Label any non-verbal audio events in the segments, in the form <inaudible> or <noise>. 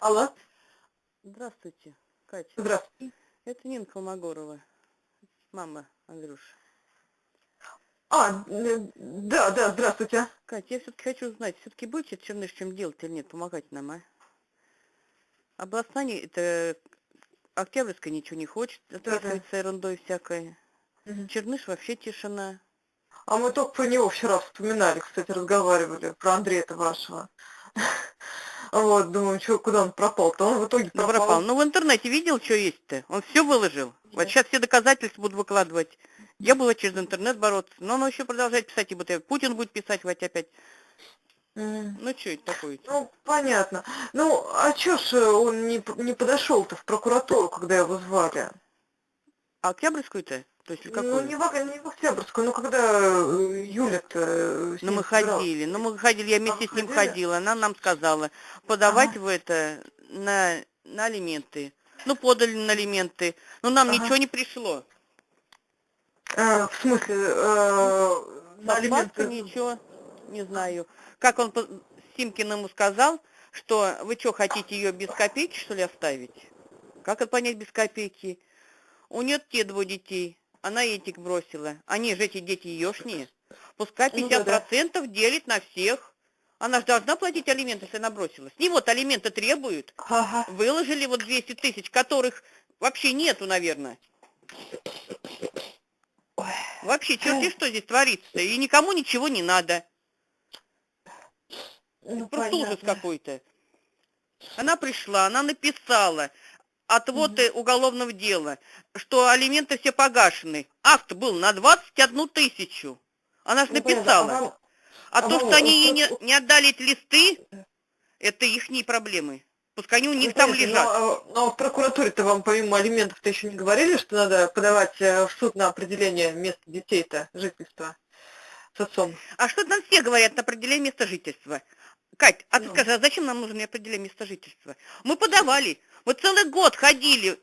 Алло, Здравствуйте, Катя. здравствуйте. Это Нина Холмогорова, мама Андрюши. А, э, да, да, здравствуйте. Катя, я все-таки хочу узнать, все-таки будете Черныш чем делать или нет, помогать нам, а? Областная, это Октябрьская ничего не хочет, отвязывается ерундой всякой. Мгм. Черныш вообще тишина. А мы только про него вчера вспоминали, кстати, разговаривали, про Андрея-то вашего. Вот, думаю, что, куда он пропал-то? Он в итоге Ну, пропал. пропал. Ну, в интернете видел, что есть-то? Он все выложил. Вот Нет. сейчас все доказательства буду выкладывать. Я буду через интернет бороться. Но он еще продолжает писать, и вот я- Путин будет писать вот опять. Ну, что это такое? Ну, понятно. Ну, а чё ж э, он не, не подошел-то в прокуратуру, когда его звали? А Октябрьскую-то? То есть или какую? Ну, не в, не в Октябрьскую, ну, когда э, Юля-то... э, Ну, мы ходили, ну, мы ходили, я вместе А, с ним ходили? ходила, она нам сказала, подавать Ага. в это на, на алименты. Ну, подали на алименты, но нам Ага. ничего не пришло. Э, в смысле, э, на алименты... Ничего, не знаю. Как он по- Симкин ему сказал, что вы что, хотите ее без копейки, что ли, оставить? Как это понять без копейки? У нее те двое детей, она этих бросила. Они же эти дети еешние. Пускай Ну да, 50% делит на всех. Она же должна платить алименты, если она бросила. С них вот алименты требуют. Ага. Выложили вот 200 тысяч, которых вообще нету, наверное. Вообще, черти что здесь творится. И никому ничего не надо. Ну, Просто ужас понятно. какой-то. Она пришла, она написала отводы уголовного дела, что алименты все погашены. Акт был на 21 тысячу. Она же Ну, написала. А вам- А а то, что они э, ей не, не отдали эти листы, это их проблемы. Пускай они у них Ну, там лежат. Но, а- но в прокуратуре-то вам помимо алиментов-то еще не говорили, что надо подавать э, в суд на определение места детей-то, жительства с отцом? А что нам все говорят на определение места жительства? Кать, а ты Ну. скажи, а зачем нам нужно определение места жительства? Мы подавали. Мы целый год ходили,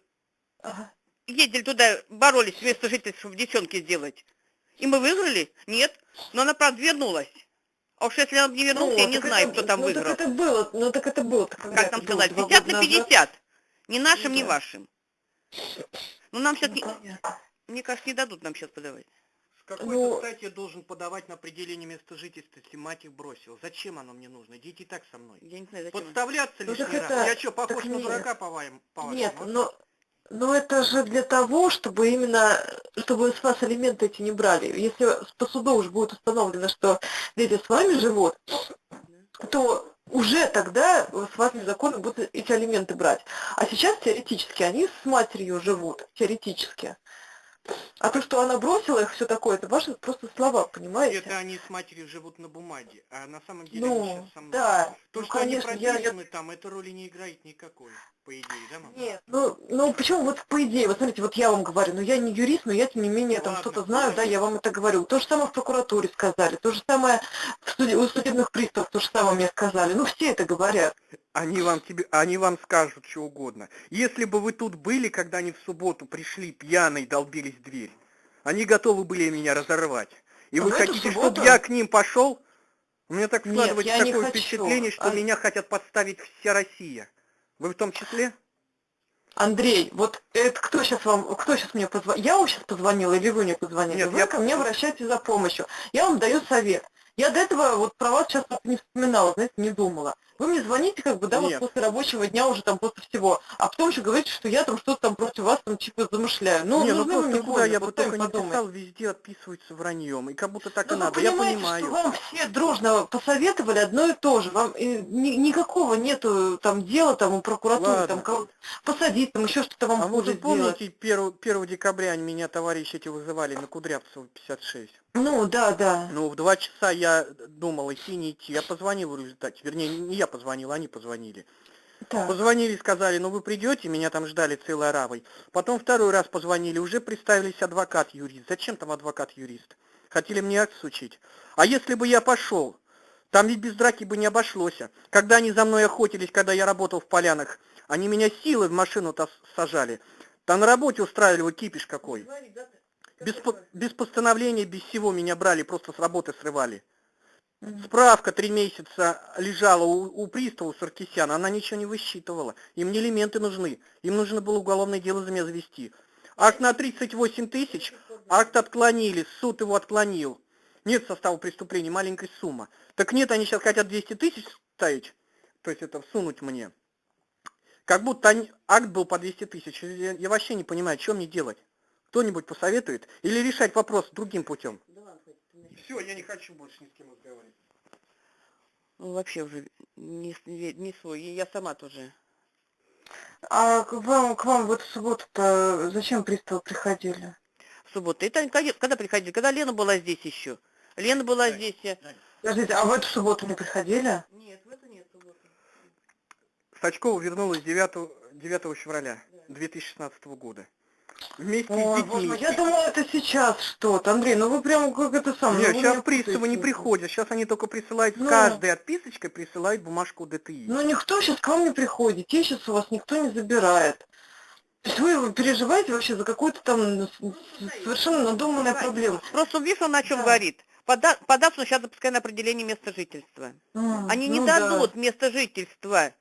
Ага. ездили туда, боролись место жительства, чтобы девчонки сделать. И мы выиграли? Нет. Но она, правда, вернулась. А уж если она не вернулась, я не Ну, знаю, это- кто там ну, выиграл. так это было, ну так это было. Как было, сказать, два 50 года на назад? 50. Ни нашим, ни да. вашим. Ну, нам сейчас, Ну, понятно. мне кажется, не дадут нам сейчас подавать. С какой Ну- стати я должен подавать на определение места жительства, если мать их бросила? Зачем оно мне нужно? Дети и так со мной. Я не знаю, зачем. Подставляться Ну, лишний раз? это- Я что, похож так на нет. дурака, по-вашему? Нет, но, но это же для того, чтобы именно, чтобы с вас алименты эти не брали. Если по суду уж будет установлено, что дети с вами живут, то уже тогда с вас незаконно будут эти алименты брать. А сейчас теоретически они с матерью живут, теоретически. А то, что она бросила их, все такое, это ваши просто слова, понимаете? Это они с матерью живут на бумаге, а на самом деле они Ну, сейчас со мной. да, То, ну, что конечно, они я- я прописаны там, это роли не играет никакой, по идее, да, мама? Нет, ну, ну почему вот по идее, вот смотрите, вот я вам говорю, ну я не юрист, но я тем не менее там Ладно, что-то знаю, да, я вам это говорю. То же самое в прокуратуре сказали, то же самое в суде- у судебных приставов, то же самое мне сказали. Ну все это говорят. Они вам, тебе, они вам скажут что угодно. Если бы вы тут были, когда они в субботу пришли пьяные, долбились в дверь, они готовы были меня разорвать. И А вы эту хотите, субботу? чтобы я к ним пошел? У меня так Нет, складывается я не такое хочу. впечатление, что А- меня хотят подставить вся Россия. Вы в том числе? Андрей, вот это кто сейчас вам, кто сейчас мне позвонил? Я вам сейчас позвонила или вы мне позвонили? Нет, вы я- ко мне обращаетесь за помощью. Я вам даю совет. Я до этого вот про вас сейчас не вспоминала, знаете, не думала. Вы мне звоните, как бы, да, вот Нет. после рабочего дня уже там после всего, а потом еще говорите, что я там что-то там против вас там типа замышляю. Ну, не, ну вы просто куда я бы вот только не писал, везде отписываются враньем. И как будто так Ну, и вы надо. Я понимаю. что вам все дружно посоветовали одно и то же. Вам э, ни- никакого нету там дела там у прокуратуры, Ладно. там кого-то посадить, там еще что-то вам А вы хуже же сделать. помните, 1, 1 декабря они меня товарищи эти вызывали на Кудрявцева 56? Ну, да, да. Ну, в два часа я думал, идти, не идти. Я позвонил в результате. Вернее, не я позвонил, они позвонили. Так. Позвонили, сказали, ну вы придете, меня там ждали целой аравой. Потом второй раз позвонили, уже представились адвокат-юрист. Зачем там адвокат-юрист? Хотели мне акт сучить. А если бы я пошел, там ведь без драки бы не обошлось. Когда они за мной охотились, когда я работал в полянах, они меня силой в машину-то сажали. Там на работе устраивали кипиш какой. Без, по- без постановления, без всего меня брали, просто с работы срывали. Справка три месяца лежала у, у пристава Саркисяна, она ничего не высчитывала. Им не элементы нужны. Им нужно было уголовное дело за меня завести. Акт на 38 тысяч, акт отклонили, суд его отклонил. Нет состава преступления, маленькая сумма. Так нет, они сейчас хотят 200 тысяч ставить, то есть это всунуть мне. Как будто они, акт был по 200 тысяч. Я, я вообще не понимаю, что мне делать. Кто-нибудь посоветует? Или решать вопрос другим путем? Все, я не хочу больше ни с кем разговаривать. Ну, вообще уже не, с- не, не свой. И я сама тоже. А к вам, к вам в эту субботу-то зачем приставы приходили? В субботу. Это когда, когда приходили? Когда Лена была здесь еще. Лена была Да. здесь. э, Подождите, а в эту субботу не приходили? Нет, в эту нет субботу. Сачкова вернулась 9, 9 февраля 2016 года. Вместе Ой, с детьми. я думала, это сейчас что-то. Андрей, ну вы прям как это самое. Нет, ну сейчас приставы не приходят. Сейчас они только присылают, Ну. с каждой отписочкой присылают бумажку ДТИ. Ну никто сейчас к вам не приходит, детей сейчас у вас никто не забирает. То есть вы переживаете вообще за какую-то там совершенно надуманную проблему. Просто видишь, он о чем Да. говорит. Пода податься сейчас допускай на определение места жительства. М, Они не ну да. дадут место жительства.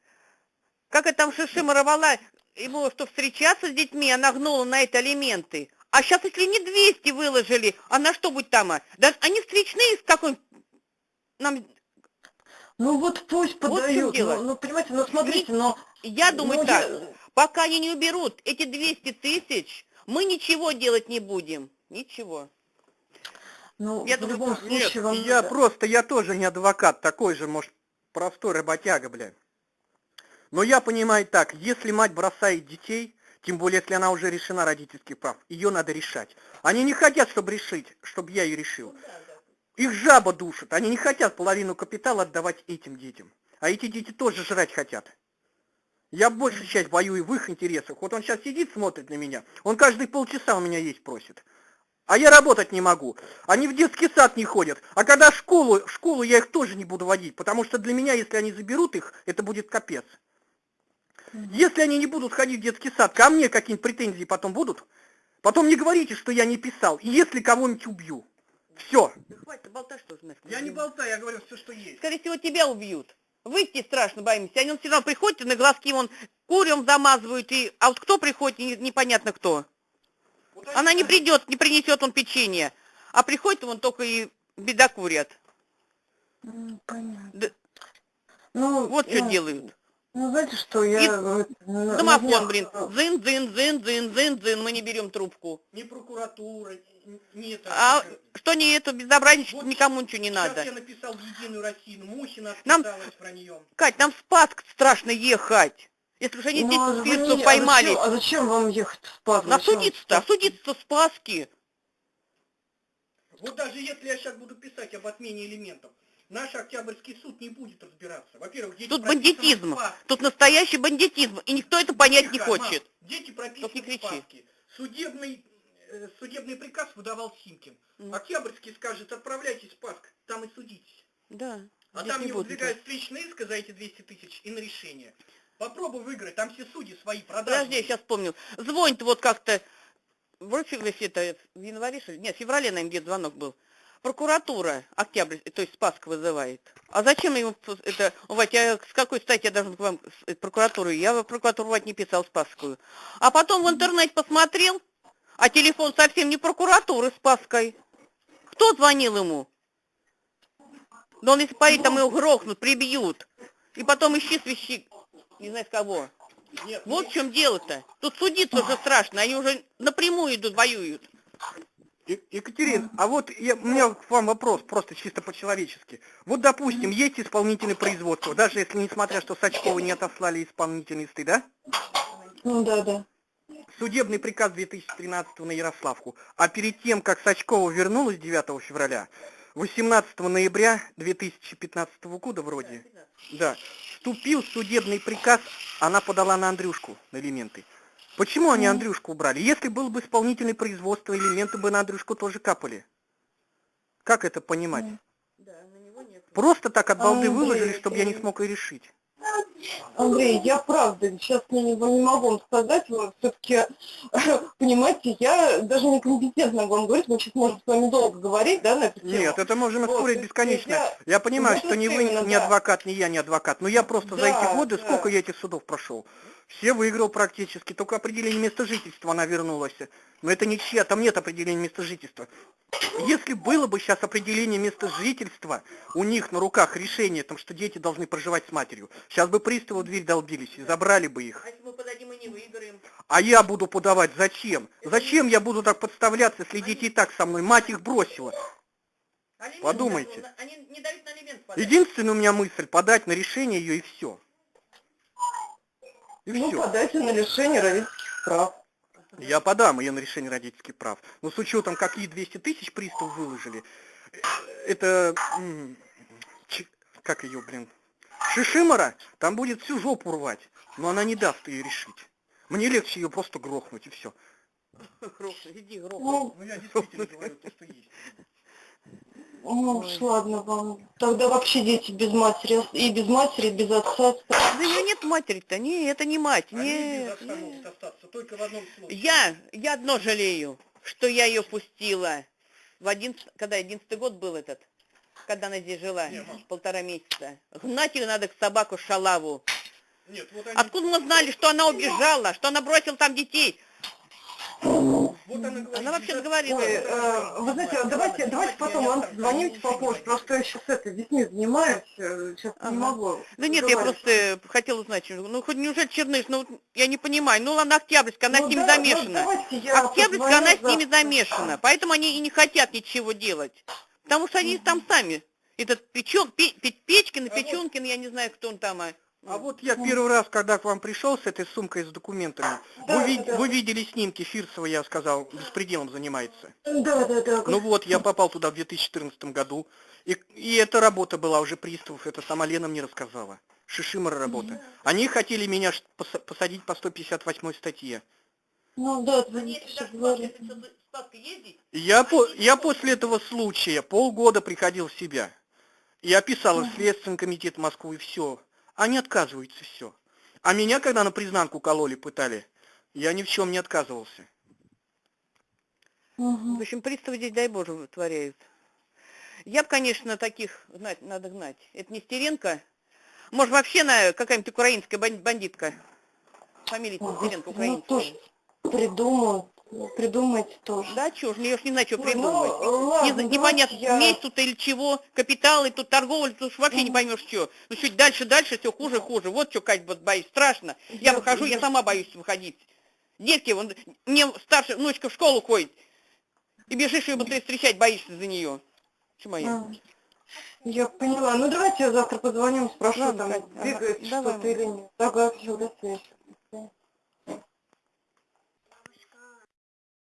Как это там Шишима рвала, ему что встречаться с детьми, она гнула на это алименты. А сейчас, если не 200 выложили, а на что будет там? а? Да они встречные с какой нам Ну вот пусть Вот подают. дело. ну, ну, понимаете, ну смотрите, но... Я думаю ну, так, я- пока они не уберут эти 200 тысяч, мы ничего делать не будем. Ничего. Ну, Я в думаю, любом так. Нет, случае вам... я просто, я тоже не адвокат, такой же, может, простой работяга, блядь. Но я понимаю так, если мать бросает детей, тем более, если она уже решена родительских прав, ее надо решать. Они не хотят, чтобы решить, чтобы я ее решил. Их жаба душит, они не хотят половину капитала отдавать этим детям. А эти дети тоже жрать хотят. Я большую часть боюсь в их интересах. Вот он сейчас сидит, смотрит на меня, он каждые полчаса у меня есть просит. А я работать не могу. Они в детский сад не ходят. А когда в школу, в школу я их тоже не буду водить, потому что для меня, если они заберут их, это будет капец. Если они не будут ходить в детский сад, ко мне какие-нибудь претензии потом будут, потом не говорите, что я не писал. И если кого-нибудь убью. Все. Да хватит болтать, что знаешь. Я не болтаю, я говорю все, что есть. Скорее всего, тебя убьют. Выйти страшно боимся. Они все равно приходят, и на глазки вон курем замазывают, и... а вот кто приходит, не- непонятно кто. Вот Она не придет, не принесет он печенье. А приходит вон только и беда курят. М, Понятно. Да- Ну, Вот что ну, делают. Ну, знаете что, я... И на- на Домофон, днях, блин. Зын, зын, зын, зын, зын, зын. Мы не берем трубку. Ни прокуратура, ни- ни это. А что не это безобразничество, Вот никому ничего не Сейчас надо. я написал в Единую Россию, Мухина Нам- про нее. Кать, нам в Спасск страшно ехать. Если уж они ну, здесь а спирту звоните, а поймали. зачем- А зачем вам ехать в Спас? На судиться-то, судиться в Спаске. Вот даже если я сейчас буду писать об отмене элементов, наш Октябрьский суд не будет разбираться. Во-первых, дети Тут в бандитизм. Тут настоящий бандитизм. И никто это понять не Тихо, мам, хочет. Дети Только прописаны не в кричи. Спаске. Судебный, э, судебный приказ выдавал Симкин. Ну. Октябрьский скажет, отправляйтесь в Спаск, там и судитесь. Да. А там не не выдвигают встречный иск за эти 200 тысяч и на решение. Попробуй выиграть, там все судьи свои продажные. Подожди, я сейчас помню. Звонит вот как-то, вроде это в январе, что ли? Нет, в феврале, наверное, где звонок был. Прокуратура Октябрь, то есть Спаск вызывает. А зачем ему это, Вать, я с какой стати я должен к вам э, прокуратуру? Я в прокуратуру Вать не писал Спасскую. А потом в интернет посмотрел, а телефон совсем не прокуратуры Спасской. Кто звонил ему? Да он если поедет, там его грохнут, прибьют. И потом ищи свящи, не знаю с кого. Нет, Вот в чем дело-то. Тут судиться уже страшно, они уже напрямую идут, воюют. Екатерин, а вот я, у меня к вам вопрос, просто чисто по-человечески. Вот, допустим, есть исполнительное производство, даже если, несмотря, что Сачкова не отослали исполнительные листы, да? Ну, да, да. Судебный приказ 2013 на Ярославку. А перед тем, как Сачкова вернулась 9 февраля, 18 ноября 2015 года вроде, да, вступил судебный приказ, она подала на Андрюшку на элементы. Почему они Андрюшку убрали? Если было бы исполнительное производство, элементы бы на Андрюшку тоже капали. Как это понимать? Да, на него нет. Просто так от балды Андрей, выложили, чтобы я не э, смог и решить. Андрей, я правда сейчас не, не могу вам сказать, все-таки, <laughs> понимаете, я даже некомпетентно вам говорить, мы сейчас можем с вами долго говорить, да, на эту тему. Нет, это Вот, спорить есть бесконечно. я- Я понимаю, Вот что ни вы, именно, ни да. адвокат, ни я не адвокат. Но я просто за Да, эти годы, да. сколько я этих судов прошел, все выиграл практически. Только определение места жительства она вернулась. Но это ничья, там нет определения места жительства. Если было бы сейчас определение места жительства, у них на руках решение, там, что дети должны проживать с матерью, сейчас бы приставы в дверь долбились и забрали бы их. А если мы подадим и не выиграем? А я буду подавать зачем? Зачем я буду так подставляться, если дети и так со мной? Мать их бросила. Алимент Подумайте. Они не дают на алимент подать. Единственная у меня мысль подать на решение ее и все. И Ну, все. подайте на лишение родительских прав. Я подам ее на решение родительских прав. Но с учетом, какие 200 тысяч пристав выложили, э, это... Как ее, блин? Шишимара, там будет всю жопу рвать. Но она не даст ее решить. Мне легче ее просто грохнуть и все. Грохни, Иди, грохни. Ну я действительно говорю то, что есть. Ну уж ладно вам. Тогда вообще дети без матери, и без матери, и без отца. Да ее нет матери-то, не, это не мать, нет. нет. остаться только в одном случае. Я, я одно жалею, что я ее пустила. В один, когда одиннадцатый год был этот, когда она здесь жила, полтора месяца. Гнать ее надо к собаку шалаву. Нет, вот они, Откуда мы знали, что она убежала, что она бросила там детей? Вот она говорит, Она вообще «Ребята, говорила. Ой, э, вы знаете, давайте, давайте потом вам звоните попозже, просто я сейчас это, детьми занимаюсь, э, сейчас Ага. не могу. Да нет, я просто хотела узнать, ну хоть неужели Черныш, ну я не понимаю, ну она Октябрьская, она Ну с ними да, ну замешана. я Октябрьская, она с ними замешана, поэтому они и не хотят ничего делать. Потому что они там сами. Этот Печен, Пе- Пе- Печкин, Печенкин, я не знаю, кто он там. а. А вот я первый раз, когда к вам пришел с этой сумкой с документами, Да, вы, ви- да. вы видели снимки Фирсова, я сказал, беспределом занимается. Да, да, да. Ну вот, я попал туда в 2014 году, и, и эта работа была уже приставов, это сама Лена мне рассказала. Шишимара работа. Они хотели меня ш- поса- посадить по 158 статье. Ну да, звоните, Я, по- я после этого случая полгода приходил в себя. И описал в Следственный комитет Москвы все. Они отказываются все. А меня, когда на признанку кололи, пытали, я ни в чем не отказывался. Мгм. В общем, приставы здесь, дай Боже, вытворяют. Я бы, конечно, таких гнать, надо гнать. Это не Стеренко. Может, вообще на какая-нибудь украинская бан- бандитка. Фамилия Стеренко ну украинская. тоже придумают, ну, придумайте тоже. Да, чё ж, я уж не знаю, что Ну, придумать. ну, ладно, Не непонятно, я- месть тут или чего, капиталы, тут торговля, тут уж вообще не поймешь, что. Ну, чуть дальше, дальше, все хуже, хуже. Вот что, Кать, вот боюсь, страшно. Я Я- выхожу, я я- сама боюсь выходить. Детки, вон, мне старшая внучка в школу ходит. И бежишь ее быстрее встречать, боишься за нее. Чему я? А, Я поняла. Ну давайте я завтра позвоним, спрошу, Ладно, там Кать, ага. Давай, что-то или нет. Все, до связи.